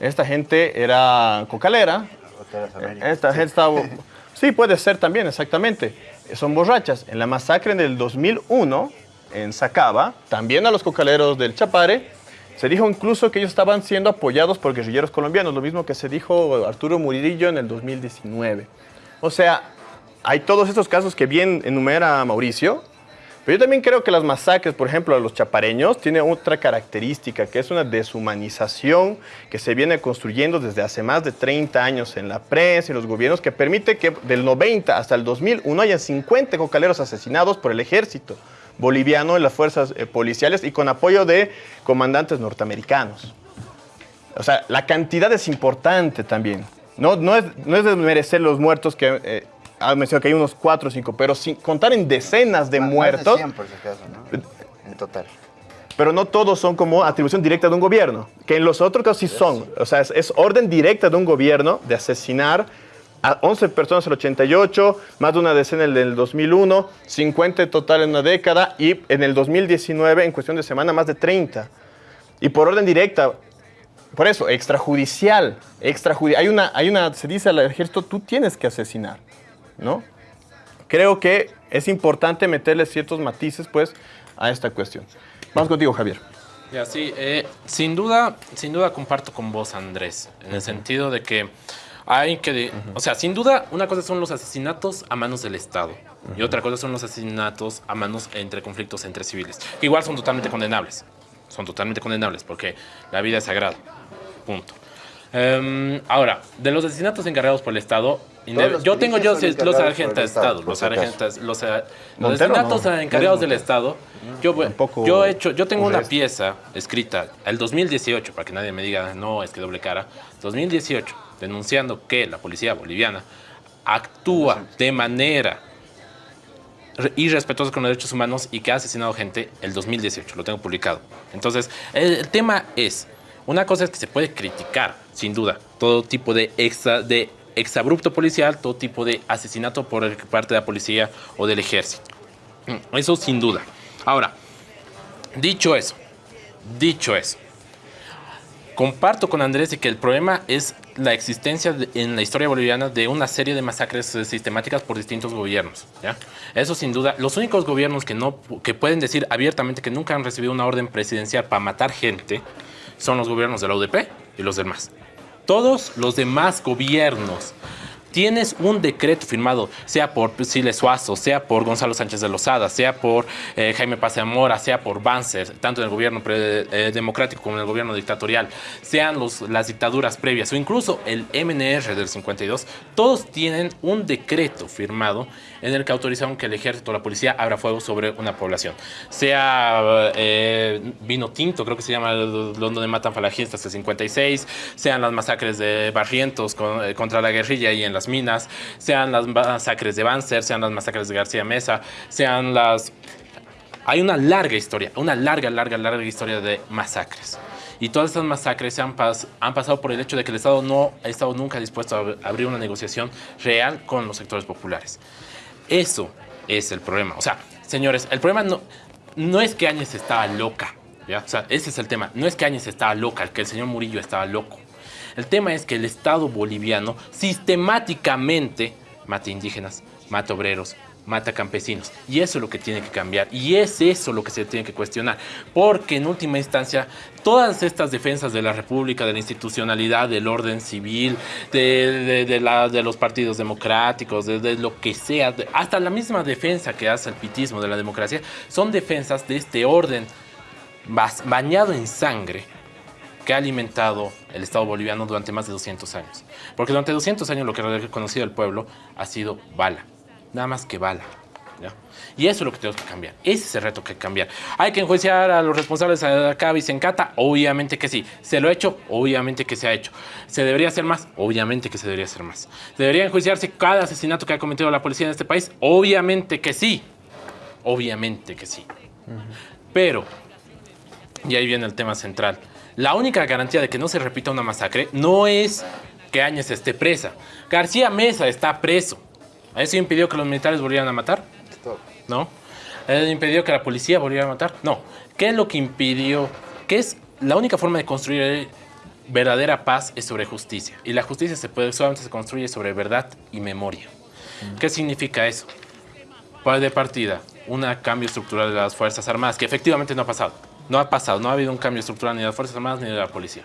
esta gente era cocalera, esta gente estaba... Sí, puede ser también, exactamente. Son borrachas. En la masacre del 2001, en Sacaba, también a los cocaleros del Chapare, se dijo incluso que ellos estaban siendo apoyados por guerrilleros colombianos, lo mismo que se dijo Arturo Murillo en el 2019. O sea, hay todos estos casos que bien enumera Mauricio, pero yo también creo que las masacres, por ejemplo, a los chapareños, tienen otra característica, que es una deshumanización que se viene construyendo desde hace más de 30 años en la prensa y los gobiernos, que permite que del 90 hasta el 2001 haya 50 cocaleros asesinados por el ejército boliviano en las fuerzas eh, policiales y con apoyo de comandantes norteamericanos. O sea, la cantidad es importante también. No, no, es, no es de merecer los muertos que eh, ha mencionado que hay unos 4 o 5, pero sin contar en decenas de Más de muertos. 100 por si acaso, ¿no? En total. Pero no todos son como atribución directa de un gobierno, que en los otros casos sí son. O sea, es, es orden directa de un gobierno de asesinar a 11 personas en el 88, más de una decena en el 2001, 50 en total en una década y en el 2019, en cuestión de semana, más de 30. Y por orden directa, por eso, extrajudicial, extrajudicial. Hay una, hay una, se dice al ejército, tú tienes que asesinar, ¿no? Creo que es importante meterle ciertos matices, pues, a esta cuestión. Vamos contigo, Javier. Ya, sí, eh, sin duda, sin duda comparto con vos, Andrés, en el sentido de que hay que, de- o sea, sin duda, una cosa son los asesinatos a manos del Estado y otra cosa son los asesinatos a manos entre conflictos entre civiles, que igual son totalmente condenables, son totalmente condenables porque la vida es sagrada, punto. Em, ahora, de los asesinatos encargados por el Estado, yo tengo yo los por de Estado, los sargentos, los, los Montero, asesinatos no. encargados del. Estado, yo, Tampoco yo he hecho, yo tengo un una pieza escrita el 2018, para que nadie me diga, no, es que doble cara, 2018, denunciando que la policía boliviana actúa de manera re- irrespetuosa con los derechos humanos y que ha asesinado gente el 2018, lo tengo publicado. Entonces, el, tema es, una cosa es que se puede criticar, sin duda, todo tipo de extra, de exabrupto policial, todo tipo de asesinato por parte de la policía o del ejército. Mm, Eso sin duda. Ahora, dicho eso, dicho eso, comparto con Andrés de que el problema es la existencia en la historia boliviana de una serie de masacres eh, sistemáticas por distintos gobiernos. Eso sin duda, los únicos gobiernos que, no, que pueden decir abiertamente que nunca han recibido una orden presidencial para matar gente son los gobiernos de la UDP y los del MAS. Todos los demás gobiernos tienes un decreto firmado, sea por Siles Suazo, sea por Gonzalo Sánchez de Lozada, sea por eh, Jaime Paz de sea por Banzer, tanto en el gobierno eh, democrático como en el gobierno dictatorial, sean las dictaduras previas o incluso el MNR del 52, todos tienen un decreto firmado en el que autorizaron que el ejército o la policía abra fuego sobre una población. Sea eh, vino tinto, creo que se llama donde matan falangistas el 56, sean las masacres de Barrientos con- contra la guerrilla y en las minas, sean las masacres de Banzer, sean las masacres de García Mesa, sean las... Hay una larga historia, una larga, larga, larga historia de masacres. Y todas estas masacres se han, pas- han pasado por el hecho de que el Estado no ha estado nunca dispuesto a ab- abrir una negociación real con los sectores populares. Eso es el problema. O sea, señores, el problema no, no es que Áñez estaba loca. ¿ya? O sea, ese es el tema. No es que Áñez estaba loca, que el señor Murillo estaba loco. El tema es que el Estado boliviano sistemáticamente mata indígenas, mata obreros, mata campesinos. Y eso es lo que tiene que cambiar. Y es eso lo que se tiene que cuestionar. Porque en última instancia, todas estas defensas de la República, de la institucionalidad, del orden civil, de, los partidos democráticos, de, lo que sea, hasta la misma defensa que hace el pitismo de la democracia, son defensas de este orden bañado en sangre que ha alimentado el Estado boliviano durante más de 200 años. Porque durante 200 años lo que ha reconocido el pueblo ha sido bala, nada más que bala. ¿ya? Y eso es lo que tenemos que cambiar. Ese es el reto que hay que cambiar. ¿Hay que enjuiciar a los responsables de acá Vicencata? Obviamente que sí. ¿Se lo ha hecho? Obviamente que se ha hecho. ¿Se debería hacer más? Obviamente que se debería hacer más. ¿Debería enjuiciarse cada asesinato que ha cometido la policía en este país? Obviamente que sí. Obviamente que sí. Pero y ahí viene el tema central. La única garantía de que no se repita una masacre no es que Áñez esté presa. García Mesa está preso. ¿Eso impidió que los militares volvieran a matar? ¿No? ¿Eso impidió que la policía volviera a matar? No. ¿Qué es lo que impidió? ¿Qué es la única forma de construir verdadera paz es sobre justicia? Y la justicia se puede, solamente se construye sobre verdad y memoria. ¿Qué significa eso? Pues de partida, un cambio estructural de las Fuerzas Armadas, que efectivamente no ha pasado. No ha pasado, no ha habido un cambio estructural ni de las Fuerzas Armadas ni de la policía.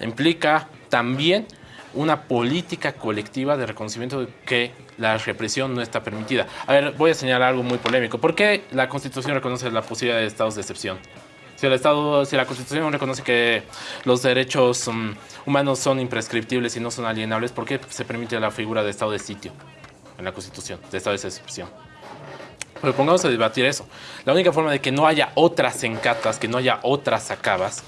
Implica también una política colectiva de reconocimiento de que la represión no está permitida. A ver, voy a señalar algo muy polémico. ¿Por qué la Constitución reconoce la posibilidad de estados de excepción? Si, el Estado, si la Constitución reconoce que los derechos um, humanos son imprescriptibles y no son alienables, ¿por qué se permite la figura de estado de sitio en la Constitución, de estado de excepción? Pero pongamos a debatir eso. La única forma de que no haya otras encatas, que no haya otras acabas,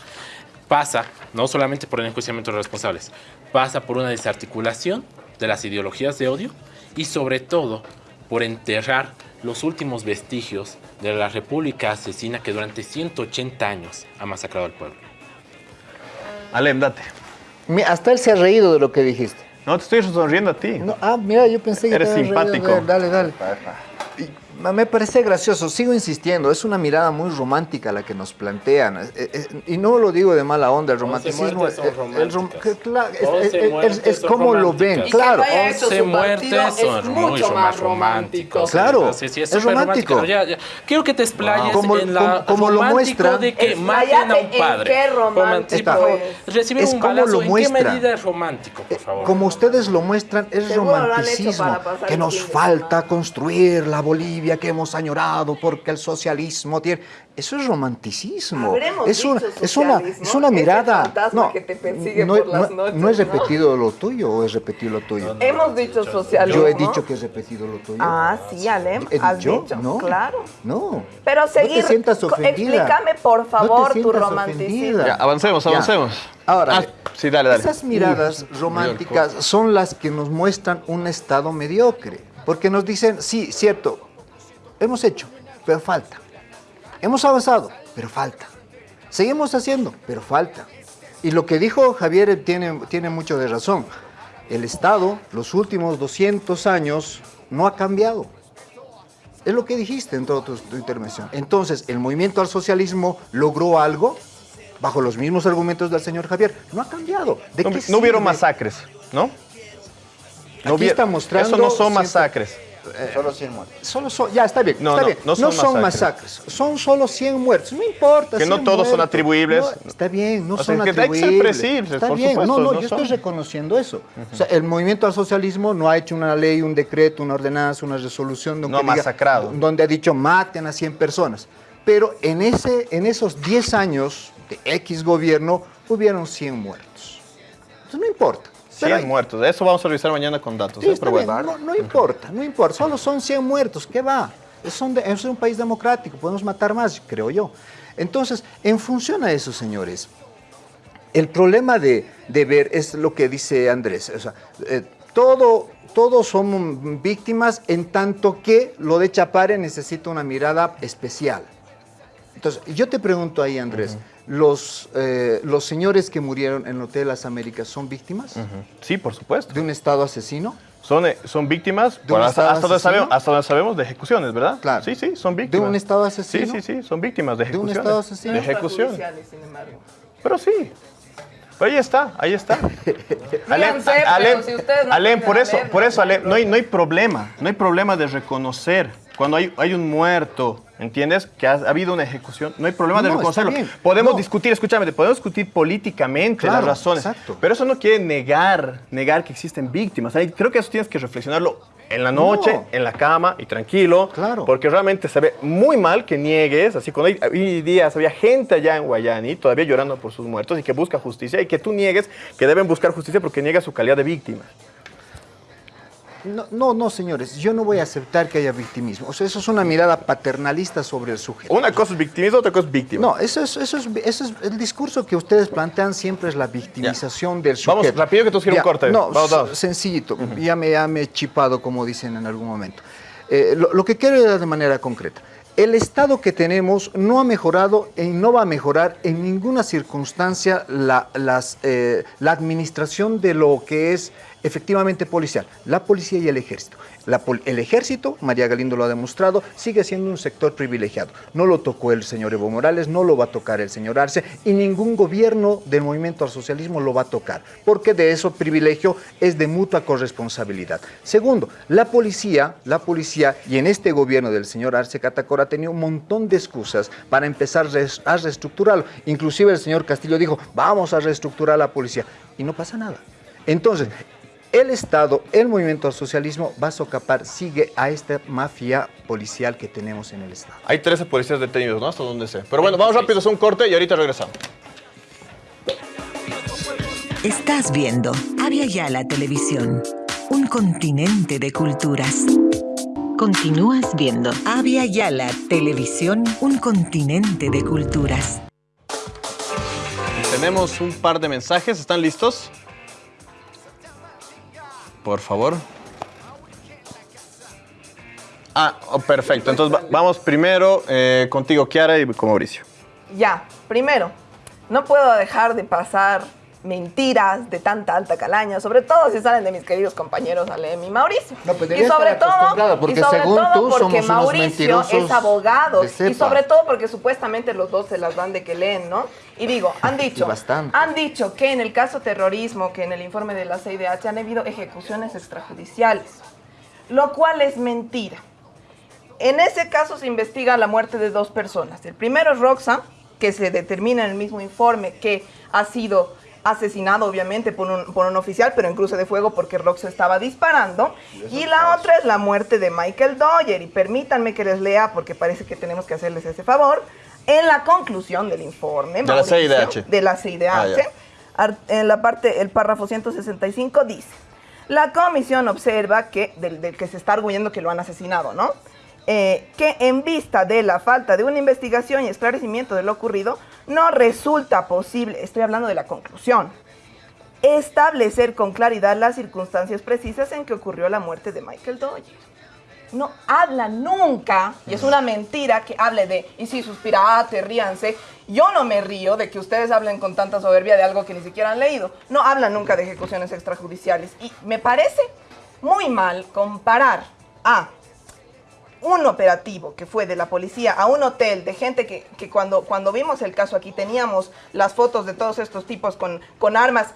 pasa no solamente por el enjuiciamiento de los responsables, pasa por una desarticulación de las ideologías de odio y sobre todo por enterrar los últimos vestigios de la república asesina que durante 180 años ha masacrado al pueblo. Alem, date. Hasta él se ha reído de lo que dijiste. No, te estoy sonriendo a ti. No, ah, mira, yo pensé que Eres reído simpático. Dale, dale. Me parece gracioso, sigo insistiendo, es una mirada muy romántica la que nos plantean. eh, eh, y no lo digo de mala onda, el romanticismo eh, es- es- como lo ven, claro. Y que no haya hecho Once su muertes partido son mucho más románticos. Claro, Sí, sí, es, romántico. Ya, ya. Quiero que te explayes Como- en la como- como lo muestra- de que Expláyate maten a un en padre. qué romántico es. Recibir Es un como balazo, lo ¿en muestra. qué medida es romántico, por favor? Como ustedes lo muestran, es romanticismo. Que nos falta construir la Bolivia que hemos añorado porque el socialismo tiene. Eso es romanticismo. Es una, es una, es una mirada. fantasma No, que te persigue no, por las no- noches, no es ¿no? repetido lo tuyo o es repetido lo tuyo. Hemos dicho socialismo. Yo he dicho que es repetido lo tuyo. Ah, sí, Alem, ¿He has dicho? No. Claro. No. Pero seguir. No te sientas ofendida. Explícame, por No te favor, tu romanticismo. Ya, avancemos, Ya. avancemos. Ahora, Ah, sí, dale, dale. esas miradas románticas son las que nos muestran un estado mediocre. Porque nos dicen, sí, cierto, hemos hecho, pero falta. Hemos avanzado, pero falta. Seguimos haciendo, pero falta. Y lo que dijo Javier tiene, tiene mucho de razón. El Estado, los últimos 200 años, no ha cambiado. Es lo que dijiste en toda tu, tu intervención. Entonces, ¿el movimiento al socialismo logró algo? Bajo los mismos argumentos del señor Javier. No ha cambiado. ¿De No, no hubieron masacres, ¿no? No Aquí hubiera- está mostrando Eso no son masacres. Solo 100 muertos. Solo son, ya está bien, No, está no, bien. no son masacres. son solo 100 muertos, no importa. Que no 100 todos son muertos. atribuibles. No, está bien, no O sea, son que hay que ser atribuibles. está por bien, supuesto, no, no, no yo son. estoy reconociendo eso. O sea, el movimiento al socialismo no ha hecho una ley, un decreto, una ordenanza, una resolución donde, No ha masacrado. donde ha dicho maten a 100 personas. Pero en, ese, en esos 10 años de X gobierno hubieron 100 muertos. Entonces no importa. 100 Pero hay- muertos. Eso vamos a revisar mañana con datos. Sí, ¿eh? Pero bueno. no, no importa, no importa. Solo son 100 muertos. ¿Qué va? Es, son de- es un país democrático, podemos matar más, creo yo. Entonces, en función a eso, señores, el problema de, de ver es lo que dice Andrés. O sea, eh, todo, todos somos víctimas en tanto que lo de Chapare necesita una mirada especial. Entonces, yo te pregunto ahí, Andrés, los, eh, ¿los señores que murieron en el Hotel Las Américas son víctimas. Sí, por supuesto. de un Estado asesino? Son, eh, son víctimas, ¿De bueno, hasta, hasta donde sabemos, hasta donde sabemos de ejecuciones, ¿verdad? Claro. Sí, sí, son ¿De víctimas. un Estado asesino? Sí, sí, sí, son víctimas de ¿De un ejecuciones. estado asesino? De. Extrajudiciales, sin embargo. Pero sí. Pero ahí está, ahí está. Si no Alem, tienen por a eso, por no eso, hay Alem, no hay, no hay problema, no hay problema de reconocer cuando hay, hay un muerto, ¿entiendes? Que ha, ha habido una ejecución, no hay problema de No, reconocerlo. Podemos No. discutir, escúchame, podemos discutir políticamente Claro, las razones, exacto. pero eso no quiere negar, negar que existen víctimas. Creo que eso tienes que reflexionarlo en la noche, No. en la cama y tranquilo, Claro. porque realmente se ve muy mal que niegues, así cuando hay, hoy días había gente allá en Guayani todavía llorando por sus muertos y que busca justicia y que tú niegues que deben buscar justicia porque niega su calidad de víctima. No, no, no, señores, yo no voy a aceptar que haya victimismo. O sea, eso es una mirada paternalista sobre el sujeto. Una cosa es victimismo, otra cosa es víctima. No, eso es, eso es, eso es el discurso que ustedes plantean siempre es la victimización del Vamos, sujeto. rápido que tú quieres un corte. No, Vamos, vamos. sencillito. ya, me, ya me he chipado, como dicen en algún momento. Eh, lo, lo que quiero es de manera concreta. El Estado que tenemos no ha mejorado y no va a mejorar en ninguna circunstancia la, las, eh, la administración de lo que es efectivamente policial, la policía y el ejército. El ejército, María Galindo lo ha demostrado, sigue siendo un sector privilegiado. No lo tocó el señor Evo Morales, no lo va a tocar el señor Arce y ningún gobierno del movimiento al socialismo lo va a tocar, porque de eso privilegio es de mutua corresponsabilidad. Segundo, la policía, la policía y en este gobierno del señor Arce Catacora tenido un montón de excusas para empezar a reestructurarlo. Inclusive el señor Castillo dijo, vamos a reestructurar la policía y no pasa nada. Entonces, el Estado, el movimiento al socialismo va a socapar, sigue a esta mafia policial que tenemos en el Estado. Hay 13 policías detenidos, ¿no? Hasta donde sé. Pero bueno, vamos rápido, es un corte y ahorita regresamos. Estás viendo Avia Yala Televisión, un continente de culturas. Continúas viendo Avia Yala Televisión, un continente de culturas. Tenemos un par de mensajes, ¿están listos? Por favor. Ah, oh, perfecto. Entonces va- vamos primero eh, contigo, Kiara, y con Mauricio. Ya, primero, no puedo dejar de pasar mentiras de tanta alta calaña, sobre todo si salen de mis queridos compañeros Alem y Mauricio. No, pues y sobre todo, porque y sobre según todo tú, porque Mauricio es abogado y sobre todo porque supuestamente los dos se las dan de que leen, ¿no? Y digo, han dicho, han dicho que en el caso terrorismo, que en el informe de la CIDH han habido ejecuciones extrajudiciales, lo cual es mentira. En ese caso se investiga la muerte de dos personas. El primero es Roxa, que se determina en el mismo informe que ha sido asesinado obviamente por un, por un oficial, pero en cruce de fuego porque Roxa estaba disparando. Y la otra es la muerte de Michael Doyer. Y permítanme que les lea, porque parece que tenemos que hacerles ese favor. En la conclusión del informe, De la CIDH. de la CIDH, Ah, en la parte, el párrafo 165 dice, la comisión observa que, del, del que se está arguyendo que lo han asesinado, ¿no? Eh, que en vista de la falta de una investigación y esclarecimiento de lo ocurrido, no resulta posible, estoy hablando de la conclusión, establecer con claridad las circunstancias precisas en que ocurrió la muerte de Michael Doyer. No habla nunca, y es una mentira que hable de, y si suspirate, ríanse. Yo no me río de que ustedes hablen con tanta soberbia de algo que ni siquiera han leído. No hablan nunca de ejecuciones extrajudiciales. Y me parece muy mal comparar a un operativo que fue de la policía a un hotel de gente que, que cuando, cuando vimos el caso aquí teníamos las fotos de todos estos tipos con, con armas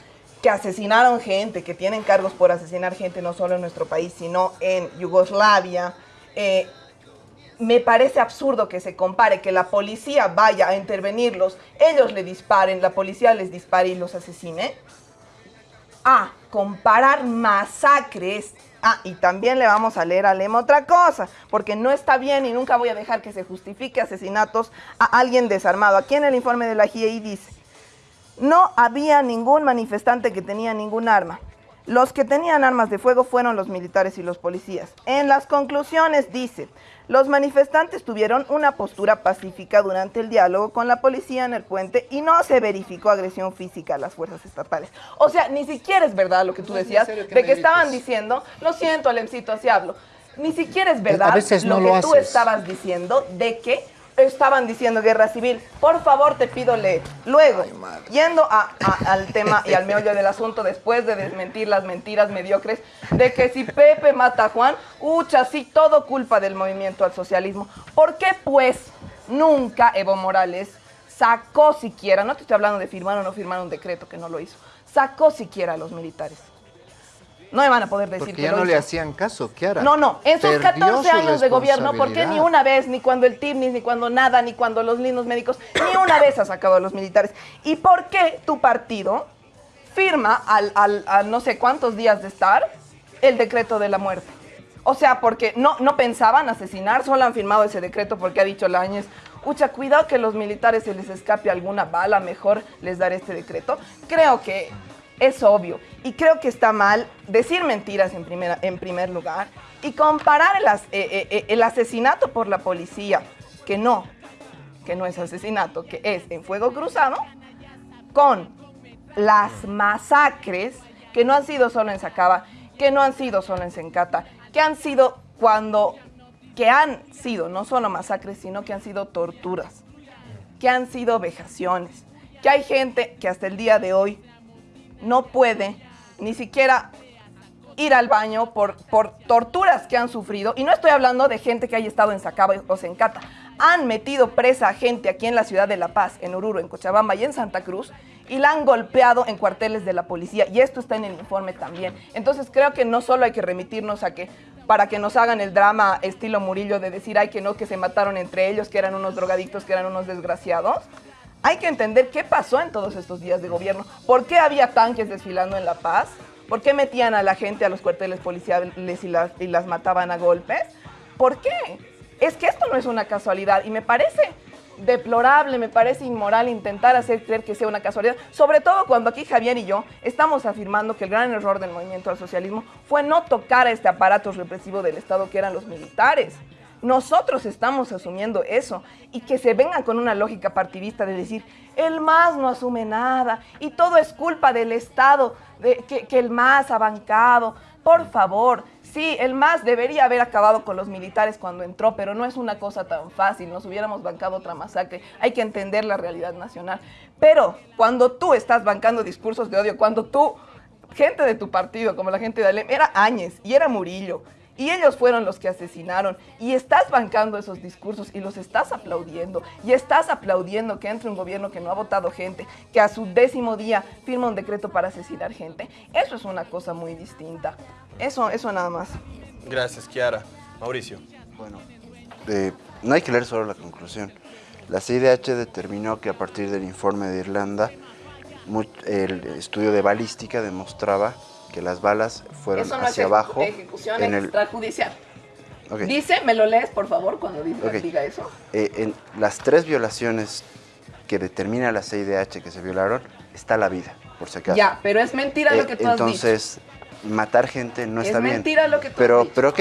que asesinaron gente, que tienen cargos por asesinar gente no solo en nuestro país, sino en Yugoslavia. Eh, me parece absurdo que se compare que la policía vaya a intervenirlos, ellos le disparen, la policía les dispare y los asesine, a comparar masacres. Ah, y también le vamos a leer a Lem otra cosa, porque no está bien y nunca voy a dejar que se justifique asesinatos a alguien desarmado. Aquí en el informe de la GIEI dice, no había ningún manifestante que tenía ningún arma. Los que tenían armas de fuego fueron los militares y los policías. En las conclusiones dice, los manifestantes tuvieron una postura pacífica durante el diálogo con la policía en el puente y no se verificó agresión física a las fuerzas estatales. O sea, ni siquiera es verdad lo que tú decías, de que estaban diciendo, lo siento, Alemcito, así hablo. Ni siquiera es verdad veces lo que lo tú estabas diciendo de que estaban diciendo guerra civil. Por favor, te pido leer. Luego, yendo a- a- al tema y al meollo del asunto, después de desmentir las mentiras mediocres de que si Pepe mata a Juan, ucha, sí, todo culpa del movimiento al socialismo. ¿Por qué, pues, nunca Evo Morales sacó siquiera, no te estoy hablando de firmar o no firmar un decreto que no lo hizo, sacó siquiera a los militares? No me van a poder decir Porque que ya lo no le hacían caso, Kiara. No, no, en sus Perdió 14 su años de gobierno, ¿por qué ni una vez, ni cuando el TIBNIS, ni cuando nada, ni cuando los lindos médicos, ni una vez ha sacado a los militares? ¿Y por qué tu partido firma al, no sé cuántos días de estar el decreto de la muerte? O sea, porque no, no pensaban asesinar, solo han firmado ese decreto porque ha dicho Láñez, ucha, cuidado que los militares se les escape alguna bala, mejor les daré este decreto. Creo que es obvio. Y creo que está mal decir mentiras en, primera, en primer lugar y comparar el, as- eh, eh, eh, el asesinato por la policía, que no, que no es asesinato, que es en fuego cruzado, con las masacres que no han sido solo en Sacaba, que no han sido solo en Sencata, que han sido cuando, que han sido no solo masacres, sino que han sido torturas, que han sido vejaciones, que hay gente que hasta el día de hoy no puede ni siquiera ir al baño por, por torturas que han sufrido. Y no estoy hablando de gente que haya estado en Sacaba o Sencata. Han metido presa a gente aquí en la ciudad de La Paz, en Oruro, en Cochabamba y en Santa Cruz, y la han golpeado en cuarteles de la policía. Y esto está en el informe también. Entonces creo que no solo hay que remitirnos a que, para que nos hagan el drama estilo Murillo de decir, ay, que no, que se mataron entre ellos, que eran unos drogadictos, que eran unos desgraciados. Hay que entender qué pasó en todos estos días de gobierno. ¿Por qué había tanques desfilando en La Paz? ¿Por qué metían a la gente a los cuarteles policiales y las, y las mataban a golpes? ¿Por qué? Es que esto no es una casualidad y me parece deplorable, me parece inmoral intentar hacer creer que sea una casualidad, sobre todo cuando aquí Javier y yo estamos afirmando que el gran error del movimiento al socialismo fue no tocar a este aparato represivo del Estado que eran los militares. Nosotros estamos asumiendo eso y que se vengan con una lógica partidista de decir, el MAS no asume nada y todo es culpa del Estado, de, que, el MAS ha bancado. Por favor, sí, el MAS debería haber acabado con los militares cuando entró, pero no es una cosa tan fácil, nos hubiéramos bancado otra masacre, hay que entender la realidad nacional. Pero cuando tú estás bancando discursos de odio, cuando tú, gente de tu partido, como la gente de Alem, era Áñez y era Murillo, y ellos fueron los que asesinaron. Y estás bancando esos discursos y los estás aplaudiendo. Y estás aplaudiendo que entre un gobierno que no ha votado gente, que a su décimo día firma un decreto para asesinar gente. Eso es una cosa muy distinta. Eso, eso nada más. Gracias, Kiara. Mauricio. Bueno, eh, no hay que leer solo la conclusión. La CIDH determinó que a partir del informe de Irlanda, el estudio de balística demostraba que las balas fueron Eso no hacia es abajo. ejecución en el, extrajudicial. Ok. Dice, me lo lees por favor cuando dice, Ok. diga eso. Eh, en las tres violaciones que determina la CIDH que se violaron, está la vida, por si acaso. Ya, pero es mentira Eh, lo que tú has dicho. entonces, matar gente no Es está bien. mentira lo que tú has pero, dicho. Pero ok,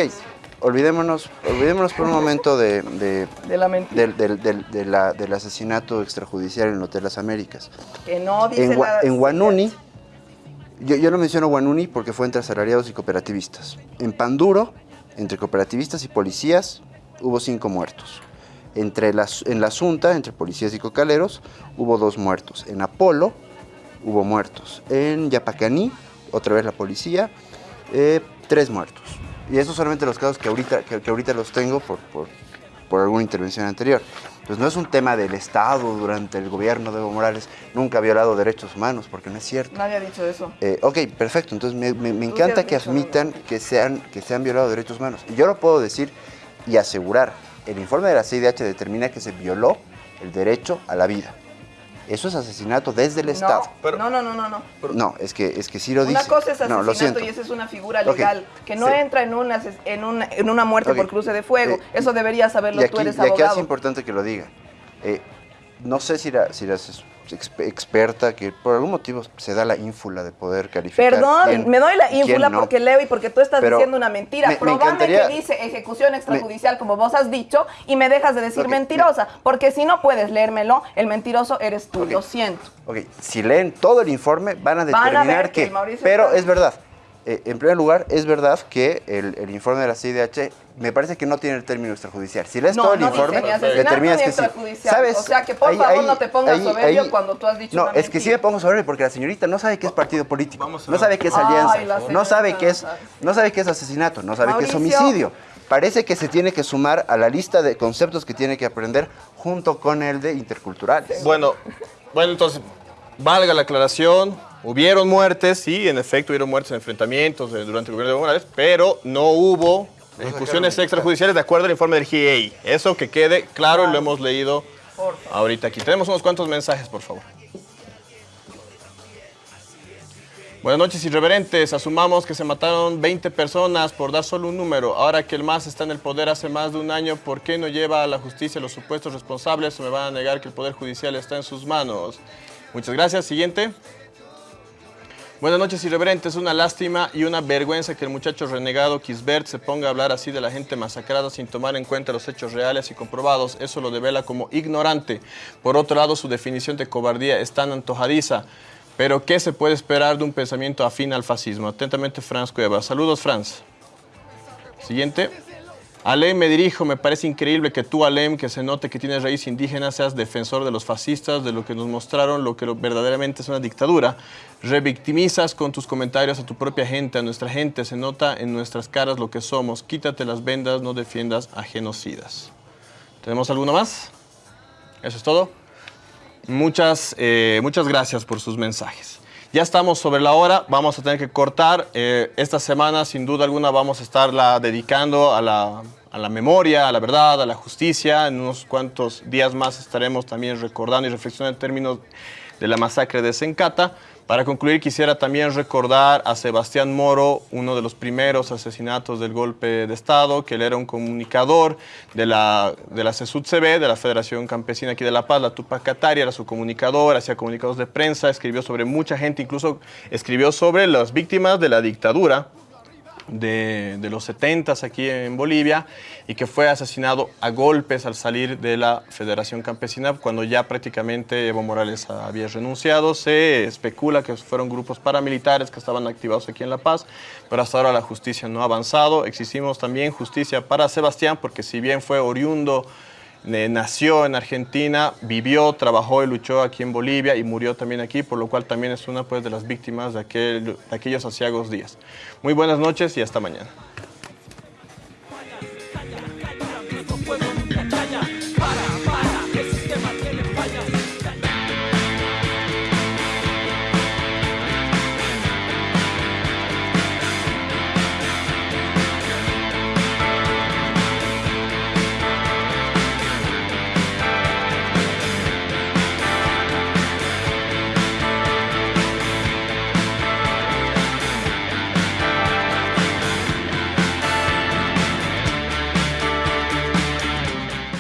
olvidémonos, olvidémonos por un momento de, de- De la mentira. del, del- del- de la- del asesinato extrajudicial en el Hotel Las Américas. Que no dice En, nada. en Guanuni, yo, yo no menciono Guanuni porque fue entre asalariados y cooperativistas. En Panduro, entre cooperativistas y policías, hubo cinco muertos. Entre las, en la Asunta, entre policías y cocaleros, hubo dos muertos. En Apolo, hubo muertos. En Yapacaní, otra vez la policía, eh, tres muertos. Y esos solamente los casos que ahorita, que, que ahorita los tengo por, por, por alguna intervención anterior. Pues no es un tema del Estado durante el gobierno de Evo Morales, nunca ha violado derechos humanos, porque no es cierto. Nadie ha dicho eso. Eh, ok, perfecto. Entonces me, encanta que admitan que, sean, que se han violado derechos humanos. Y yo lo puedo decir y asegurar. El informe de la CIDH determina que se violó el derecho a la vida. Eso es asesinato desde el Estado. No, no, no, no, no. No, es que, es que sí lo dice. Una cosa es no, lo asesinato siento. y esa es una figura legal que no sí. entra en una, en una, en una muerte Ok, por cruce de fuego. eh, Eso deberías saberlo, y aquí, tú eres y aquí es importante que lo diga. Eh, no sé si la, si la experta que por algún motivo se da la ínfula de poder calificar. Perdón, quién- me doy la ínfula no. porque leo y porque tú estás Pero diciendo una mentira. me- que dice ejecución extrajudicial como vos has dicho y me dejas de decir mentirosa. Porque si no puedes leérmelo, el mentiroso eres tú. Lo siento. Ok, si leen todo el informe van a Van a determinar ver que pero es verdad. Eh, en primer lugar, es verdad que el, el informe de la CIDH me parece que no tiene el término extrajudicial. Si lees No, todo el no informe, determinas que sí. extrajudicial. O sea que, por favor, no te pongas soberbio cuando tú has dicho No, una es que sí me pongo soberbio porque la señorita no sabe qué es partido político, no sabe qué es alianza, no sabe qué es, no sabe qué es asesinato, no sabe qué es homicidio. Parece que se tiene que sumar a la lista de conceptos que tiene que aprender junto con el de interculturales. Bueno, bueno, entonces, valga la aclaración, hubieron muertes, sí, en efecto hubieron muertes en enfrentamientos eh, durante el gobierno de Evo Morales, pero no hubo ejecuciones extrajudiciales de acuerdo al informe del GIEI. Eso que quede claro y lo hemos leído ahorita aquí. Tenemos unos cuantos mensajes, por favor. Buenas noches, irreverentes. Asumamos que se mataron 20 personas por dar solo un número. Ahora que el MAS está en el poder hace más de un año, ¿por qué no lleva a la justicia a los supuestos responsables o me van a negar que el Poder Judicial está en sus manos? Muchas gracias. Siguiente. Buenas noches, irreverentes. Es una lástima y una vergüenza que el muchacho renegado Kisbert se ponga a hablar así de la gente masacrada sin tomar en cuenta los hechos reales y comprobados. Eso lo devela como ignorante. Por otro lado, su definición de cobardía es tan antojadiza. Pero, ¿qué se puede esperar de un pensamiento afín al fascismo? Atentamente, Franz Cueva. Saludos, Franz. Siguiente. Alem, me dirijo, me parece increíble que tú, Alem, que se note que tienes raíz indígena, seas defensor de los fascistas, de lo que nos mostraron, lo que verdaderamente es una dictadura. Revictimizas con tus comentarios a tu propia gente, a nuestra gente, se nota en nuestras caras lo que somos. Quítate las vendas, no defiendas a genocidas. ¿Tenemos alguno más? ¿Eso es todo? Muchas, eh, muchas gracias por sus mensajes. Ya estamos sobre la hora, vamos a tener que cortar. Eh, esta semana, sin duda alguna, vamos a estarla dedicando a la, a la memoria, a la verdad, a la justicia. En unos cuantos días más estaremos también recordando y reflexionando en términos de la masacre de Sencata. Para concluir, quisiera también recordar a Sebastián Moro, uno de los primeros asesinatos del golpe de Estado, que él era un comunicador de la, de la CESUD-CB, de la Federación Campesina aquí de La Paz, la Tupac era su comunicador, hacía comunicados de prensa, escribió sobre mucha gente, incluso escribió sobre las víctimas de la dictadura de, los 70 aquí en Bolivia y que fue asesinado a golpes al salir de la Federación Campesina cuando ya prácticamente Evo Morales había renunciado. Se especula que fueron grupos paramilitares que estaban activados aquí en La Paz, pero hasta ahora la justicia no ha avanzado. Exigimos también justicia para Sebastián porque si bien fue oriundo nació en Argentina, vivió, trabajó y luchó aquí en Bolivia y murió también aquí, por lo cual también es una pues, de las víctimas de, aquel, de aquellos asiagos días. Muy buenas noches y hasta mañana.